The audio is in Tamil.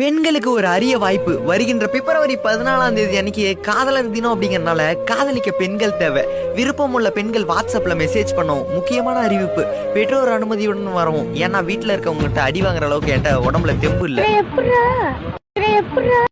பெண்களுக்கு ஒரு அரிய வாய்ப்பு. வருகின்ற பிப்ரவரி பதினாலாம் தேதி அன்னைக்கு காதலர் தினம் அப்படிங்கறனால காதலிக்க பெண்கள் தேவை. விருப்பம் உள்ள பெண்கள் வாட்ஸ்அப்ல மெசேஜ் பண்ணவும் முக்கியமான அறிவிப்பு. பெற்றோர் அனுமதியுடன் வரவும். ஏன்னா வீட்டுல இருக்கவங்ககிட்ட அடி வாங்குற அளவுக்கு என்கிட்ட உடம்புல தெம்பு இல்ல. எப்படா